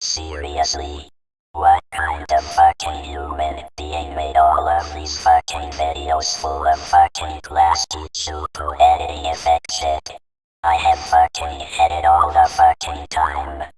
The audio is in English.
Seriously? What kind of fucking human being made all of these fucking videos full of fucking plastic super editing effect shit? I have fucking had it all the fucking time.